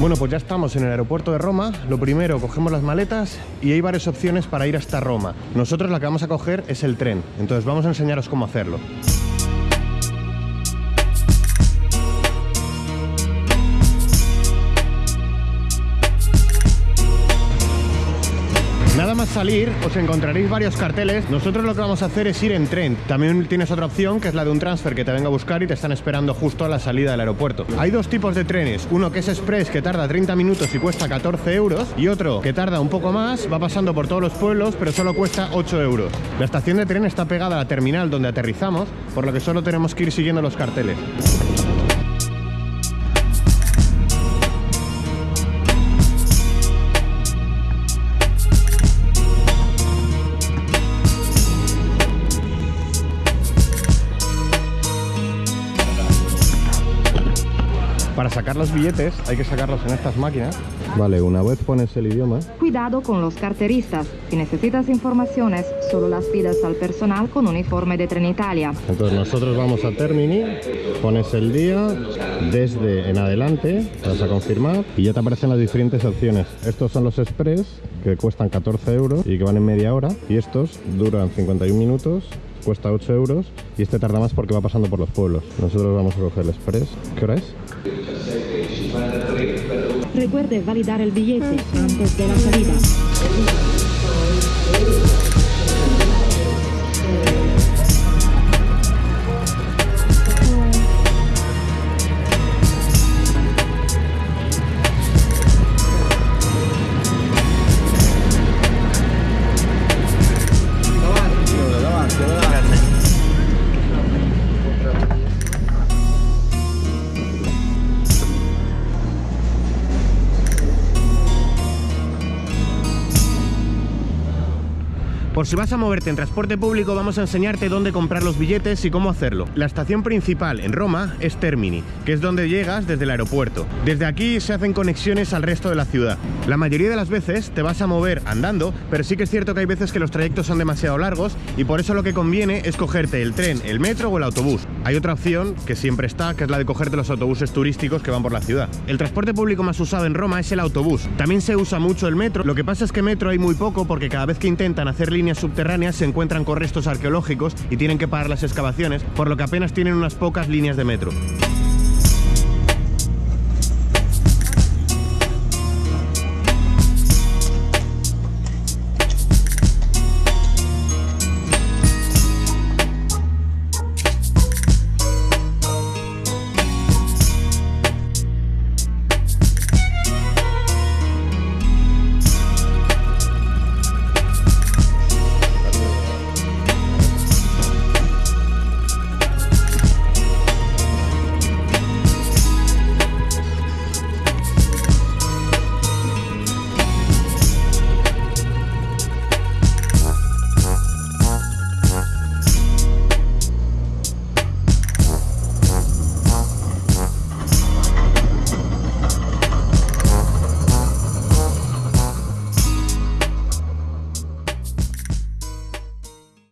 Bueno, pues ya estamos en el aeropuerto de Roma. Lo primero, cogemos las maletas y hay varias opciones para ir hasta Roma. Nosotros la que vamos a coger es el tren, entonces vamos a enseñaros cómo hacerlo. Salir os encontraréis varios carteles. Nosotros lo que vamos a hacer es ir en tren. También tienes otra opción que es la de un transfer que te venga a buscar y te están esperando justo a la salida del aeropuerto. Hay dos tipos de trenes. Uno que es express que tarda 30 minutos y cuesta 14 euros y otro que tarda un poco más, va pasando por todos los pueblos pero solo cuesta 8 euros. La estación de tren está pegada a la terminal donde aterrizamos, por lo que solo tenemos que ir siguiendo los carteles. Para sacar los billetes hay que sacarlos en estas máquinas. Vale, una vez pones el idioma, Cuidado con los carteristas. Si necesitas informaciones, solo las pidas al personal con uniforme de Trenitalia. entonces nosotros vamos a Termini, pones el día, desde en adelante, vas a confirmar y ya te aparecen las diferentes opciones. Estos son los express que cuestan 14 euros y que van en media hora y estos duran 51 minutos cuesta 8 euros y este tarda más porque va pasando por los pueblos. Nosotros vamos a coger el express. ¿Qué hora es? Recuerde validar el billete antes de la salida. Por si vas a moverte en transporte público, vamos a enseñarte dónde comprar los billetes y cómo hacerlo. La estación principal en Roma es Termini, que es donde llegas desde el aeropuerto. Desde aquí se hacen conexiones al resto de la ciudad. La mayoría de las veces te vas a mover andando, pero sí que es cierto que hay veces que los trayectos son demasiado largos y por eso lo que conviene es cogerte el tren, el metro o el autobús. Hay otra opción que siempre está, que es la de cogerte los autobuses turísticos que van por la ciudad. El transporte público más usado en Roma es el autobús. También se usa mucho el metro. Lo que pasa es que metro hay muy poco porque cada vez que intentan hacer subterráneas se encuentran con restos arqueológicos y tienen que parar las excavaciones, por lo que apenas tienen unas pocas líneas de metro.